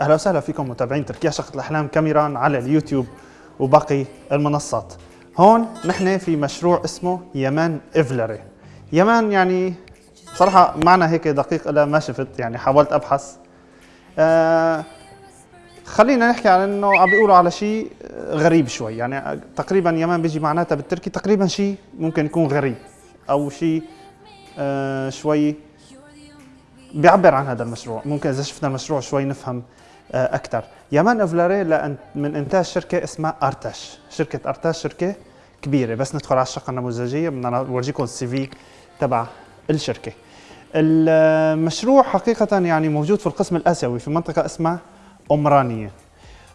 أهلا وسهلا فيكم متابعين تركيا شقة الأحلام كاميران على اليوتيوب وباقي المنصات. هون نحن في مشروع اسمه يمان إفلري. يمان يعني صراحة معنى هيك دقيق الا ما شفت يعني حاولت أبحث. آه خلينا نحكي عن إنه عم بيقولوا على شيء غريب شوي يعني تقريبا يمان بيجي معناتها بالتركي تقريبا شيء ممكن يكون غريب أو شيء آه شوي بيعبر عن هذا المشروع ممكن إذا شفنا المشروع شوي نفهم أكثر يمان أفلاري من إنتاج شركة اسمها أرتاش. شركة أرتاش شركة كبيرة بس ندخل على الشقة النموذجية. بدنا نورجيكم ال CV تبع الشركة. المشروع حقيقة يعني موجود في القسم الآسيوي في منطقة اسمها أمرانية.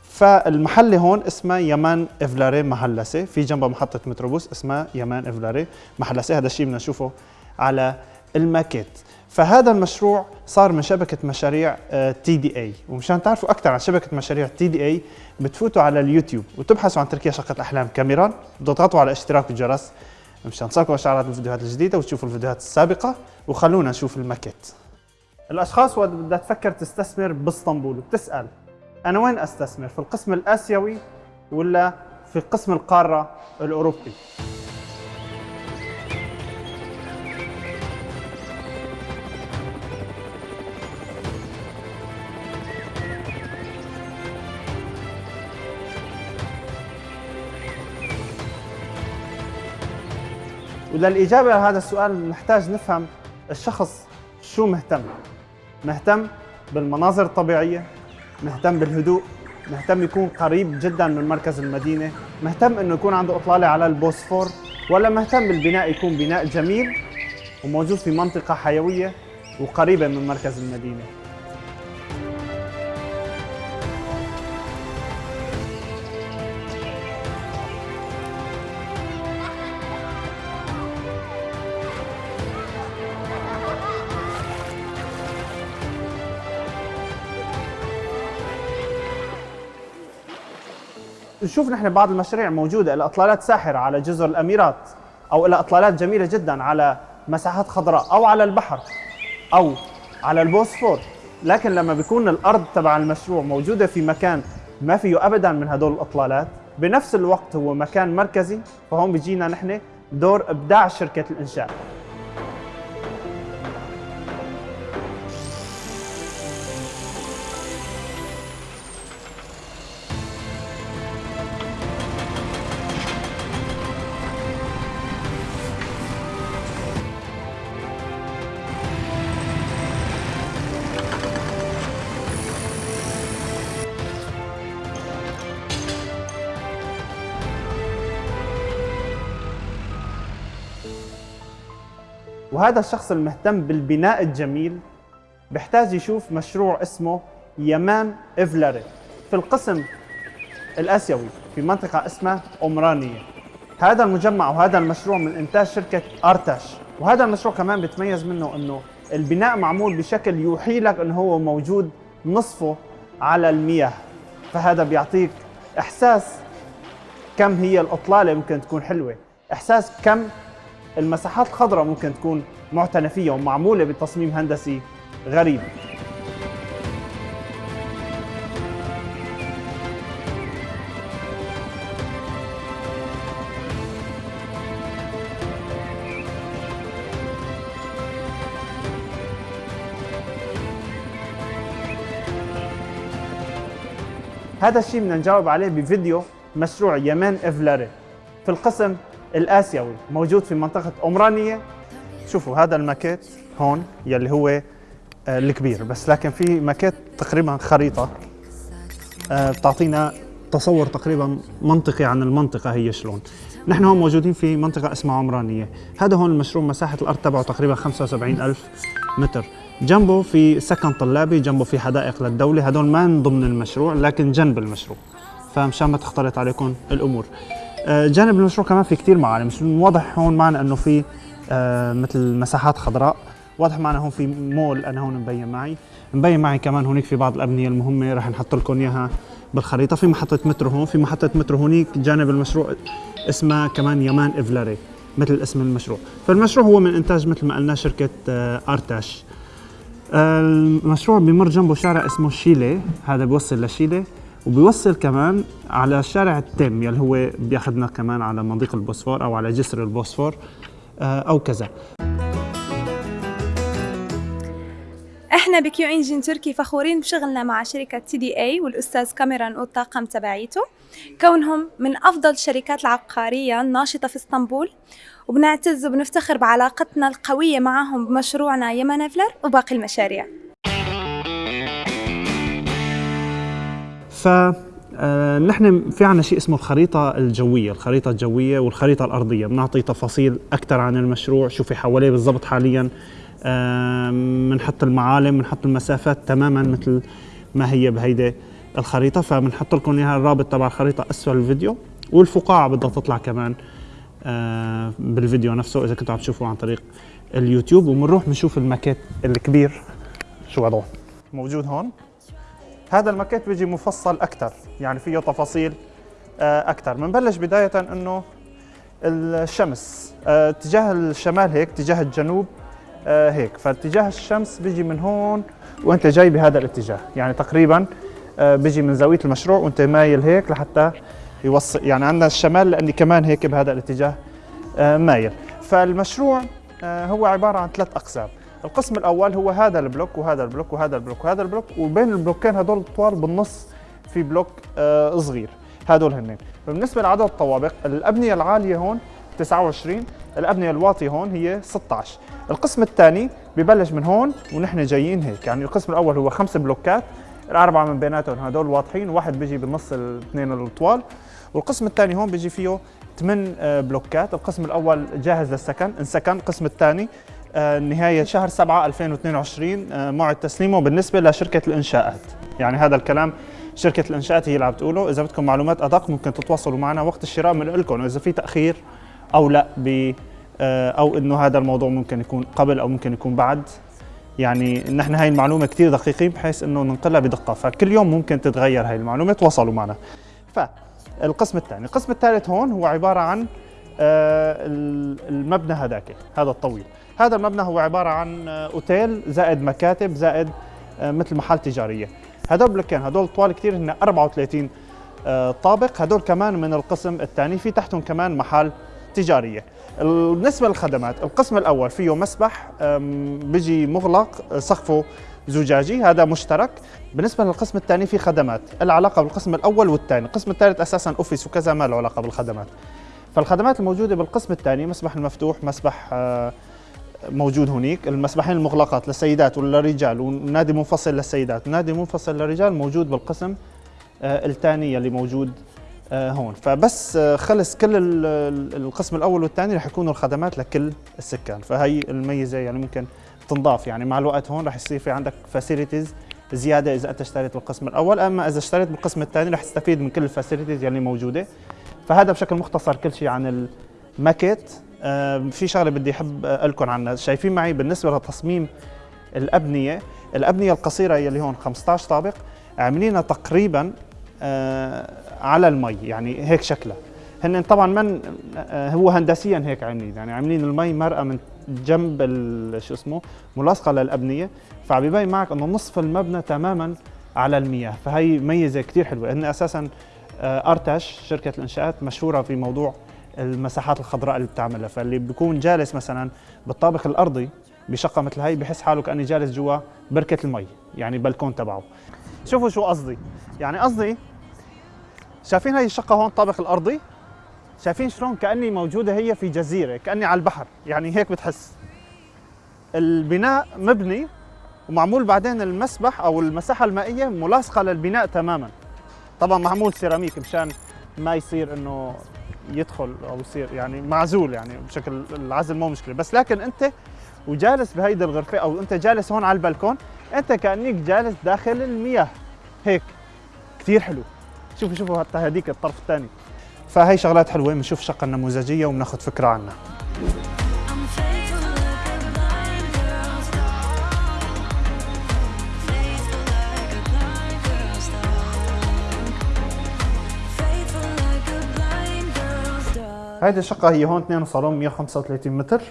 فالمحل هون اسمه يمان أفلاري محلسة. في جنبها محطة متروبوس اسمها يمان أفلاري محلسة. هذا الشيء بدنا نشوفه على الماكيت. فهذا المشروع صار من شبكة مشاريع TDI ومشان تعرفوا أكثر عن شبكة مشاريع TDI بتفوتوا على اليوتيوب وتبحثوا عن تركيا شقه احلام كاميران بتضغطوا على اشتراك الجرس مشان تصلكم إشعارات الفيديوهات الجديدة وتشوفوا الفيديوهات السابقة وخلونا نشوف الماكيت الأشخاص وقت بدها تفكر تستثمر بإسطنبول وبتسأل أنا وين أستثمر؟ في القسم الآسيوي ولا في قسم القارة الأوروبي؟ وللإجابة على هذا السؤال نحتاج نفهم الشخص شو مهتم. مهتم بالمناظر الطبيعية مهتم بالهدوء مهتم يكون قريب جدا من مركز المدينة مهتم إنه يكون عنده إطلالة على البوسفور ولا مهتم بالبناء يكون بناء جميل وموجود في منطقة حيوية وقريبة من مركز المدينة. نشوف نحن بعض المشاريع موجودة لها إطلالات ساحرة على جزر الأميرات أو لها إطلالات جميلة جدا على مساحات خضراء أو على البحر أو على البوسفور. لكن لما بيكون الأرض تبع المشروع موجودة في مكان ما فيه ابدا من هدول الإطلالات بنفس الوقت هو مكان مركزي فهون بيجينا نحن دور إبداع شركة الإنشاء. وهذا الشخص المهتم بالبناء الجميل بيحتاج يشوف مشروع اسمه يمان إفلاري في القسم الآسيوي في منطقة اسمها أمرانية هذا المجمع وهذا المشروع من إنتاج شركة أرتاش. وهذا المشروع كمان بيتميز منه أنه البناء معمول بشكل يوحي لك أنه هو موجود نصفه على المياه. فهذا بيعطيك إحساس كم هي الإطلالة ممكن تكون حلوة. إحساس كم المساحات الخضراء ممكن تكون معتنى فيها ومعمولة بتصميم هندسي غريب. هذا الشيء بدنا نجاوب عليه بفيديو مشروع يمان إفلاري. في القسم الآسيوي موجود في منطقة امرانيه شوفوا هذا الماكيت هون يلي هو آه، الكبير بس لكن في ماكيت تقريبا خريطة. آه، بتعطينا تصور تقريبا منطقي عن المنطقة هي شلون. نحن هون موجودين في منطقة اسمها عمرانية هذا هون المشروع مساحة الأرض تبعه تقريبا 75 ألف متر. جنبه في سكن طلابي جنبه في حدائق للدولة. هدول ما من ضمن المشروع لكن جنب المشروع. فمشان ما تختلط عليكم الأمور. جانب المشروع كمان في كثير معالم واضح هون معنا إنه في آه، مثل مساحات خضراء واضح معنا هون في مول أنا هون مبين معي. مبين معي كمان هونيك في بعض الأبنية المهمة رح نحط لكم إياها بالخريطة. في محطة مترو هون في محطة مترو هونيك جانب المشروع اسمها كمان يمان إفلاري مثل اسم المشروع. فالمشروع هو من إنتاج مثل ما قلنا شركة آه، أرتاش. المشروع بمر جنبه شارع اسمه شيلي هذا بيوصل لشيلي. وبيوصل كمان على شارع ال TEM يلي هو بياخذنا كمان على مضيق البوسفور أو على جسر البوسفور آه، أو كذا. إحنا بكيو إنجين تركي فخورين بشغلنا مع شركة TDA والأستاذ كاميران والطاقم تبعيته. كونهم من أفضل الشركات العقارية الناشطة في إسطنبول وبنعتز وبنفتخر بعلاقتنا القوية معهم بمشروعنا يمن فلر وباقي المشاريع. ف آه، نحن في عنا شيء اسمه الخريطة الجوية، الخريطة الجوية والخريطة الأرضية، بنعطي تفاصيل أكثر عن المشروع، شو في حواليه بالضبط حاليا، بنحط المعالم بنحط المسافات تماما مثل ما هي بهيدي الخريطة. فبنحط لكم إياها الرابط تبع الخريطة أسفل الفيديو والفقاعة بدها تطلع كمان آه، بالفيديو نفسه إذا كنتوا عم تشوفوا عن طريق اليوتيوب. وبنروح بنشوف الماكيت الكبير. شو وضعه؟ موجود هون؟ هذا الماكيت بيجي مفصل أكثر يعني فيه تفاصيل آه، أكثر بنبلش بداية إنه الشمس آه، اتجاه الشمال هيك اتجاه الجنوب آه هيك. فاتجاه الشمس بيجي من هون وأنت جاي بهذا الاتجاه. يعني تقريبا بيجي من زاوية المشروع وأنت مايل هيك لحتى يوصل. يعني عندنا الشمال لأني كمان هيك بهذا الاتجاه مايل. فالمشروع هو عبارة عن ثلاث أقسام. القسم الأول هو هذا البلوك وهذا البلوك وهذا البلوك وهذا البلوك وبين البلوكين هدول الطوال بالنص في بلوك آه صغير. هدول هنين. بالنسبة لعدد الطوابق الأبنية العالية هون 29 الأبنية الواطية هون هي 16 القسم الثاني ببلش من هون ونحن جايين هيك. يعني القسم الأول هو خمس بلوكات الأربعة من بيناتهم هدول واضحين واحد بيجي بالنص الاثنين الطوال. والقسم الثاني هون بيجي فيه ثمان آه، بلوكات. القسم الأول جاهز للسكن انسكن. القسم الثاني نهاية شهر 7 2022 آه، موعد تسليمه بالنسبة لشركة الإنشاءات. يعني هذا الكلام شركة الإنشاءات هي اللي عم بتقوله إذا بدكم معلومات أدق ممكن تتواصلوا معنا وقت الشراء منقلكم وإذا في تأخير أو لا آه، أو إنه هذا الموضوع ممكن يكون قبل أو ممكن يكون بعد. يعني نحن هاي المعلومة كثير دقيقين بحيث إنه ننقلها بدقة. فكل يوم ممكن تتغير هاي المعلومة. تواصلوا معنا. فالقسم الثاني. القسم الثالث هون هو عبارة عن آه، المبنى هذاك هذا الطويل. هذا المبنى هو عبارة عن آه، أوتيل زائد مكاتب زائد مثل محل تجارية. هدول بلوكين هدول طوال كثير هن 34 طابق. هدول كمان من القسم الثاني في تحتهم كمان محل تجارية. بالنسبة للخدمات القسم الأول فيه مسبح بيجي مغلق سقفه زجاجي هذا مشترك. بالنسبة للقسم الثاني في خدمات العلاقة بالقسم الأول والثاني. القسم الثالث أساسا أوفيس وكذا ما له علاقة بالخدمات. فالخدمات الموجودة بالقسم الثاني مسبح المفتوح مسبح آه، موجود هناك. المسبحين المغلقات للسيدات وللرجال ونادي منفصل للسيدات. ونادي منفصل للرجال موجود بالقسم آه، الثاني اللي موجود آه، هون. فبس آه، خلص كل القسم الأول والثاني رح يكونوا الخدمات لكل السكان. فهي الميزة يعني ممكن تنضاف. يعني مع الوقت هون رح يصير في عندك facilities زيادة إذا أنت اشتريت بالقسم الأول. أما إذا اشتريت بالقسم الثاني رح تستفيد من كل ال facilities يعني موجودة. فهذا بشكل مختصر كل شيء عن الماكيت في شغلة بدي أحكي لكم عنها. شايفين معي بالنسبة لتصميم الأبنية الأبنية القصيرة اللي هون 15 طابق عاملينها تقريبا آه على المي يعني هيك شكلها. هن طبعا من آه، هو هندسيا هيك عاملين يعني عاملين المي مرقة من جنب شو اسمه ملاصقه للأبنية فبيبين معك إنه نصف المبنى تماما على المياه. فهي ميزة كثير حلوة. هن أساسا آه، أرتش شركة الإنشاءات مشهورة في موضوع المساحات الخضراء اللي بتعملها. فاللي بيكون جالس مثلا بالطابق الأرضي بشقة مثل هي بحس حاله كأني جالس جوا بركة المي يعني بلكون تبعه. شوفوا شو قصدي. يعني قصدي شايفين هاي الشقة هون الطابق الأرضي؟ شايفين شلون؟ كأني موجودة هي في جزيرة كأني على البحر. يعني هيك بتحس. البناء مبني ومعمول بعدين المسبح أو المساحة المائية ملاصقة للبناء تماما. طبعا معمول سيراميك مشان ما يصير إنه يدخل أو يصير يعني معزول يعني بشكل العزل مو مشكلة. بس لكن أنت وجالس بهيدي الغرفة أو أنت جالس هون على البلكون أنت كأنك جالس داخل المياه. هيك. كثير حلو. شوفوا شوفوا حتى هذيك الطرف الثاني. فهي شغلات حلوة. بنشوف شقه النموذجية وبناخذ فكرة عنها. هيدي الشقة هي هون اثنين صالون 135 متر.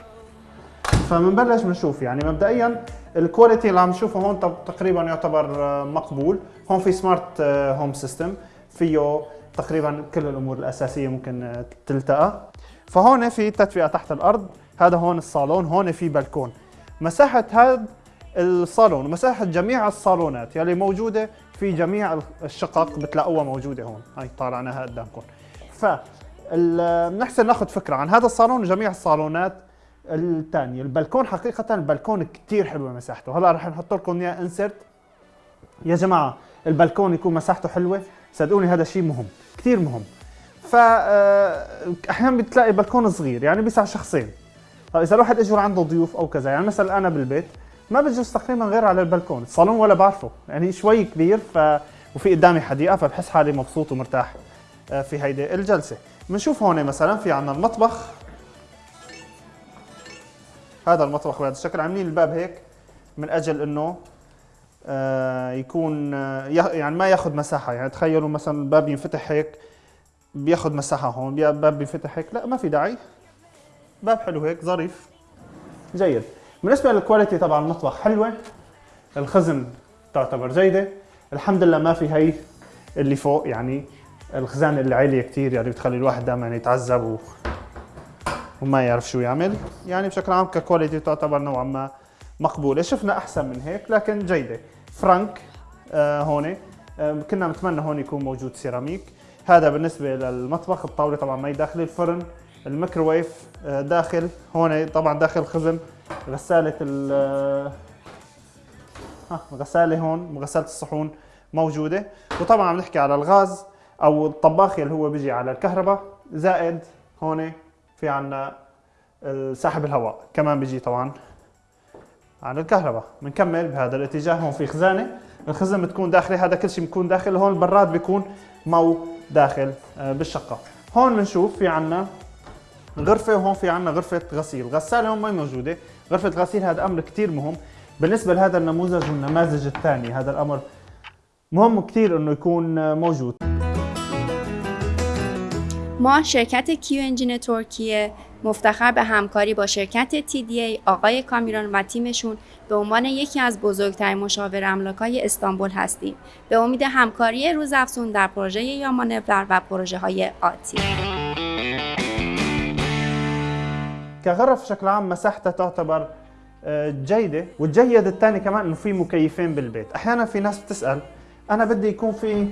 فبنبلش بنشوف يعني مبدئيا ال quality اللي عم نشوفه هون تقريبا يعتبر آه، مقبول. هون في smart home system فيه تقريبا كل الأمور الأساسية ممكن آه، تلتقى. فهون في تدفئه تحت الأرض هذا هون الصالون هون في بلكون مساحة هذا الصالون ومساحه جميع الصالونات يلي موجودة في جميع الشقق بتلاقوها موجودة هون. هاي طالعناها قدامكم. ف بنحسن ناخذ فكرة عن هذا الصالون وجميع الصالونات الثانية البلكون حقيقة البلكون كثير حلوة مساحته هلا رح نحط لكم إياه انسرت يا جماعة البلكون يكون مساحته حلوة. صدقوني هذا شيء مهم كثير مهم. فاحيانا بتلاقي بلكون صغير يعني بيسع شخصين. طيب إذا الواحد اجى عنده ضيوف أو كذا يعني مثلا أنا بالبيت ما بجلس تقريبا غير على البلكون الصالون ولا بعرفه يعني شوي كبير ف وفي قدامي حديقة فبحس حالي مبسوط ومرتاح. آه، في هيدي الجلسة. بنشوف هون مثلا في عندنا المطبخ. هذا المطبخ بهذا الشكل. عاملين الباب هيك من أجل إنه آه، يكون آه، يعني ما ياخذ مساحة. يعني تخيلوا مثلا الباب ينفتح هيك بياخذ مساحة هون. باب بينفتح هيك. لا ما في داعي. باب حلو هيك ظريف. جيد. بالنسبة للكواليتي تبع المطبخ حلوة. الخزن تعتبر جيدة. الحمد لله ما في هي اللي فوق يعني الخزانه اللي عاليه كثير يعني بتخلي الواحد دائما يتعذب و... وما يعرف شو يعمل. يعني بشكل عام ك quality تعتبر نوعا ما مقبولة. شفنا أحسن من هيك لكن جيدة. فرانك آه هون آه كنا نتمنى هون يكون موجود سيراميك. هذا بالنسبة للمطبخ الطاولة طبعا ما داخل الفرن. الميكروويف آه داخل. هون طبعا داخل خزن. غسالة ال ها غسالة هون غساله الصحون موجودة. وطبعا عم نحكي على الغاز. أو الطباخ اللي هو بيجي على الكهرباء زائد هون في عنا سحب الهواء كمان بيجي طبعا على الكهرباء. بنكمل بهذا الاتجاه هون في خزانة. الخزانه بتكون داخلة هذا كل شيء بيكون داخل. هون البراد بيكون مو داخل آه، بالشقة. هون بنشوف في عنا غرفة وهون في عنا غرفة غسيل. غسالة هون ما موجودة. غرفة الغسيل هذا أمر كثير مهم. بالنسبة لهذا النموذج والنماذج الثانية هذا الأمر مهم كثير إنه يكون موجود. ما شرکت کیو انجین ترکیه مفتخر به همکاری با شرکت TDA آقای کامیران و تیمشون به عنوان یکی از بزرگترین مشاور املاکای استانبول هستیم. به امید همکاری روزافزون در پروژه یامانور و پروژه های آتی. كغرف بشكل عام مساحتها تعتبر جيدة والجيد الثاني كمان انه في مكيفين بالبيت. احيانا في ناس بتسأل انا بدي يكون في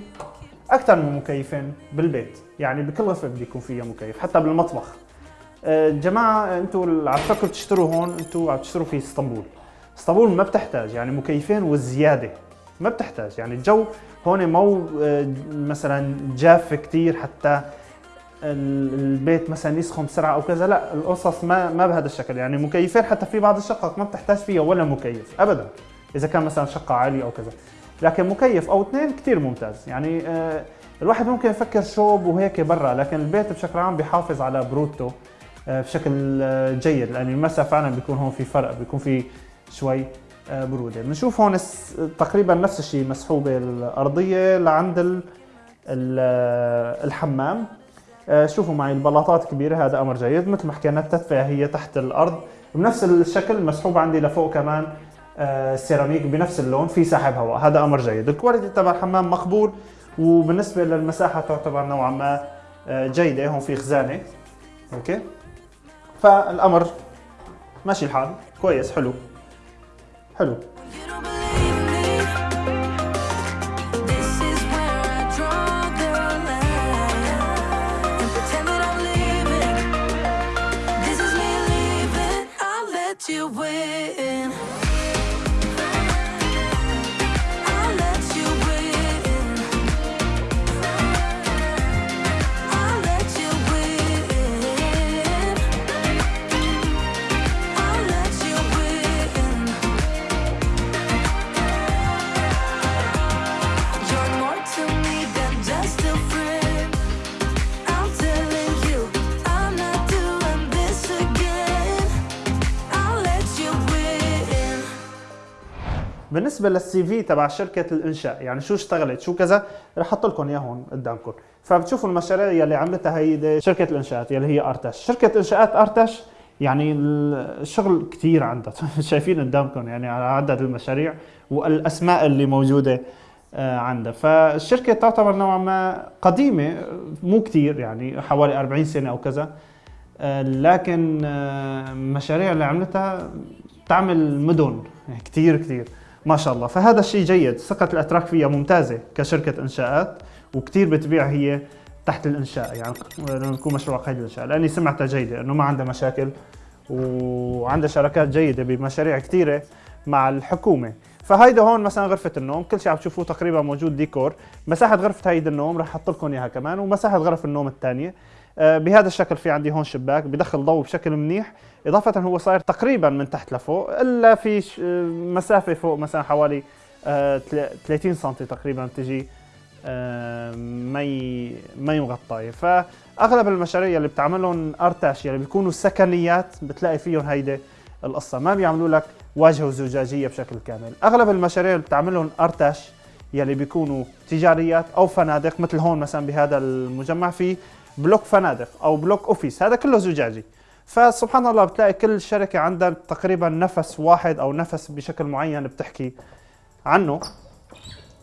أكثر من مكيفين بالبيت. يعني بكل غرفة بدي يكون فيها مكيف حتى بالمطبخ. آه، جماعة أنتم عم تفكروا تشتروا هون أنتم عم تشتروا في اسطنبول. اسطنبول ما بتحتاج يعني مكيفين والزيادة ما بتحتاج. يعني الجو هون مو آه، مثلا جاف كثير حتى البيت مثلا يسخن بسرعة أو كذا. لا القصص ما ما بهذا الشكل. يعني مكيفين حتى في بعض الشقق ما بتحتاج فيها ولا مكيف ابدا. إذا كان مثلا شقة عالية أو كذا. لكن مكيف أو اثنين كثير ممتاز. يعني آه الواحد ممكن يفكر شوب وهيك برا لكن البيت بشكل عام بيحافظ على برودته آه بشكل آه جيد. لأن المسا فعلا بيكون هون في فرق بيكون في شوي برودة. بنشوف هون تقريبا نفس الشيء مسحوبه الأرضية لعند الحمام. شوفوا معي البلاطات كبيرة هذا أمر جيد. مثل ما حكينا التدفئة هي تحت الأرض بنفس الشكل مسحوب عندي لفوق كمان سيراميك بنفس اللون في سحب هواء هذا أمر جيد. ال quality تبع الحمام مقبول وبالنسبة للمساحة تعتبر نوعا ما آه، جيدة. هون في خزانة. أوكي؟ فالأمر ماشي الحال. كويس. حلو. حلو. You win. بالنسبة للسي في تبع شركة الإنشاء يعني شو اشتغلت؟ شو كذا؟ رح أحط لكم اياه هون قدامكم. فبتشوفوا المشاريع يلي عملتها هي شركة الإنشاءات يلي هي أرتش. شركة إنشاءات أرتش يعني الشغل كثير عندها. شايفين قدامكم يعني على عدد المشاريع والأسماء اللي موجودة آه، عندها. فالشركة تعتبر نوعا ما قديمة مو كثير يعني حوالي 40 سنة أو كذا. آه، لكن المشاريع اللي عملتها تعمل مدن. كثير كثير ما شاء الله. فهذا الشيء جيد. ثقة الأتراك فيها ممتازة كشركة إنشاءات وكثير بتبيع هي تحت الإنشاء. يعني لما يكون مشروع قيد الإنشاء. لأني سمعتها جيدة إنه ما عندها مشاكل وعندها شراكات جيدة بمشاريع كثيرة مع الحكومة. فهيدا هون مثلا غرفة النوم. كل شيء عم تشوفوه تقريبا موجود ديكور. مساحة غرفة هيدا النوم رح أحط لكم إياها كمان ومساحة غرف النوم الثانية. بهذا الشكل في عندي هون شباك بدخل ضوء بشكل منيح. إضافة هو صاير تقريبا من تحت لفوق إلا في آه، مسافة فوق مثلا حوالي 30 آه، سم تقريبا تجي مي مي مغطايه فأغلب المشاريع اللي بتعملهم أرتاش اللي بيكونوا سكنيات بتلاقي فيهم هيدي القصة. ما بيعملوا لك واجهة زجاجيه بشكل كامل. أغلب المشاريع اللي بتعملهم أرتاش يلي بيكونوا تجاريات أو فنادق مثل هون مثلا بهذا المجمع في بلوك فنادق أو بلوك office هذا كله زجاجي. فسبحان الله بتلاقي كل شركة عندها تقريبا نفس واحد أو نفس بشكل معين بتحكي عنه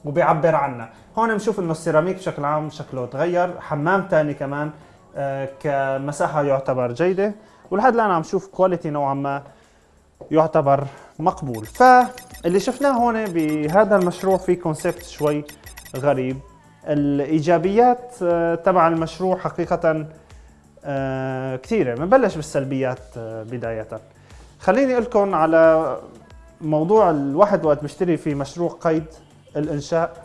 وبيعبر عنه. هون بنشوف إنه السيراميك بشكل عام شكله تغير حمام ثاني كمان آه، كمساحة يعتبر جيدة ولحد الآن عم شوف quality نوعا ما يعتبر مقبول. فاللي شفناه هون بهذا المشروع في concept شوي غريب. الإيجابيات آه، تبع المشروع حقيقة آه، كثيرة. بنبلش بالسلبيات آه، بداية. خليني أقول لكم على موضوع الواحد وقت بيشتري في مشروع قيد الإنشاء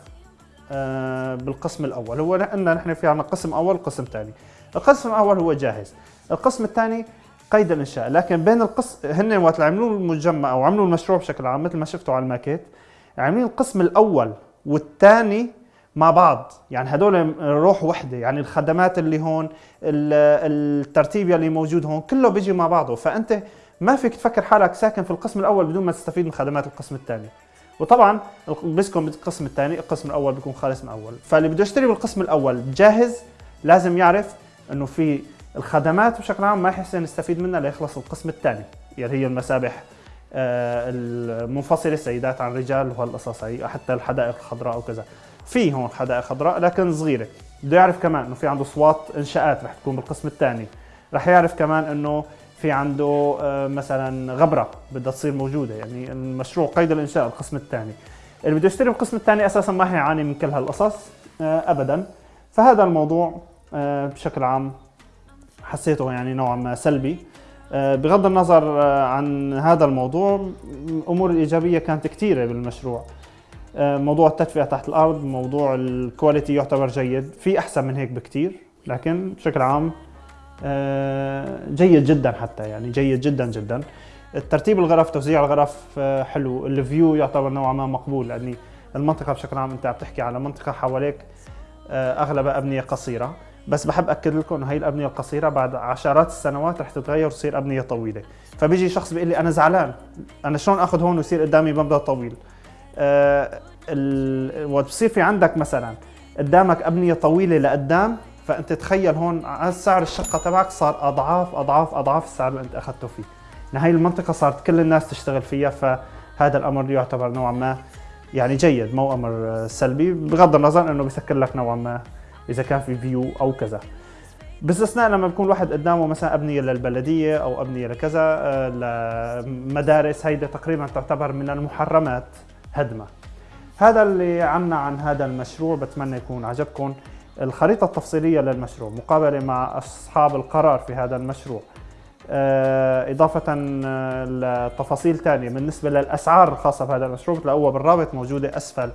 بالقسم الأول. هو قلنا نحن في عندنا قسم أول وقسم ثاني. القسم الأول هو جاهز. القسم الثاني قيد الإنشاء. لكن بين القسم هن وقت عملوا المجمع أو عملوا المشروع بشكل عام مثل ما شفتوا على الماكيت عاملين القسم الأول والثاني مع بعض. يعني هدول روح وحدة يعني الخدمات اللي هون الترتيب اللي موجود هون كله بيجي مع بعضه. فأنت ما فيك تفكر حالك ساكن في القسم الأول بدون ما تستفيد من خدمات القسم الثاني. وطبعا بسكن بالقسم الثاني القسم الأول بيكون خالص من أول. فاللي بده يشتري بالقسم الأول جاهز لازم يعرف إنه في الخدمات بشكل عام ما يحسن يستفيد منها ليخلص القسم الثاني. يعني هي المسابح آه، المنفصلة سيدات عن رجال وهالقصص هي حتى الحدائق الخضراء وكذا. في هون حدائق خضراء لكن صغيرة. بده يعرف كمان إنه في عنده اصوات إنشاءات رح تكون بالقسم الثاني. رح يعرف كمان إنه في عنده آه، مثلا غبرة بدها تصير موجودة يعني المشروع قيد الإنشاء القسم الثاني. اللي بده يشتري القسم الثاني أساسا ما حيعاني من كل هالقصص آه، ابدا. فهذا الموضوع آه، بشكل عام حسيته يعني نوعا ما سلبي. بغض النظر عن هذا الموضوع الأمور الإيجابية كانت كثيره بالمشروع. موضوع التدفئة تحت الأرض موضوع ال quality يعتبر جيد. في أحسن من هيك بكثير لكن بشكل عام آه، جيد جدا حتى يعني جيد جدا جدا. ترتيب الغرف توزيع الغرف آه، حلو. ال view يعتبر نوعا ما مقبول لأني المنطقة بشكل عام أنت عم تحكي على منطقة حواليك أغلبها أبنية قصيرة. بس بحب أكد لكم إنه هي الأبنية القصيرة بعد عشرات السنوات رح تتغير وتصير أبنية طويلة. فبيجي شخص بيقول لي أنا زعلان أنا شلون آخذ هون ويصير قدامي مبنى طويل؟ آه وقت بصير في عندك مثلا قدامك أبنية طويلة لقدام فأنت تخيل هون سعر الشقة تبعك صار اضعاف اضعاف أضعاف السعر اللي أنت أخذته فيه. هاي المنطقة صارت كل الناس تشتغل فيها فهذا الأمر يعتبر نوعا ما يعني جيد مو أمر سلبي بغض النظر إنه بيسكر لك نوعا ما إذا كان في فيو أو كذا. باستثناء لما بيكون الواحد قدامه مثلا أبنية للبلدية أو أبنية لكذا آه، لمدارس هيدا تقريبا تعتبر من المحرمات. هدمة. هذا اللي عنا عن هذا المشروع بتمنى يكون عجبكم. الخريطة التفصيلية للمشروع مقابلة مع أصحاب القرار في هذا المشروع. آه، إضافة آه، لتفاصيل ثانية بالنسبة للأسعار الخاصة بهذا المشروع بتلاقوها بالرابط موجودة أسفل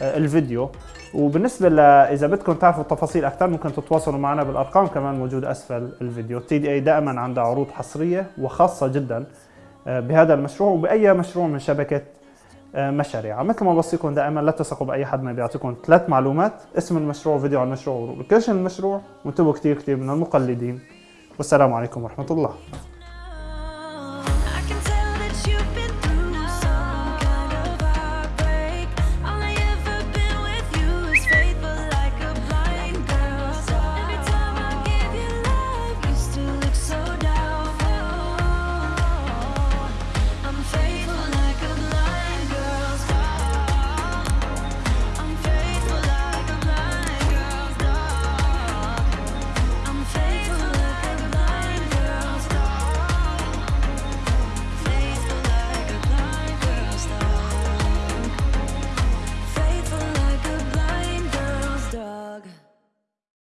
آه، الفيديو. وبالنسبة إذا بدكم تعرفوا تفاصيل أكثر ممكن تتواصلوا معنا بالأرقام كمان موجودة أسفل الفيديو. تي دي أي دائما عندها عروض حصرية وخاصة جدا بهذا المشروع وبأي مشروع من شبكة مشاريع. مثل ما بوصيكم دائما لا تثقوا بأي حد ما بيعطيكم ثلاث معلومات اسم المشروع وفيديو عن المشروع ولوكيشن المشروع وانتبهوا كثير كثير من المقلدين. والسلام عليكم ورحمة الله.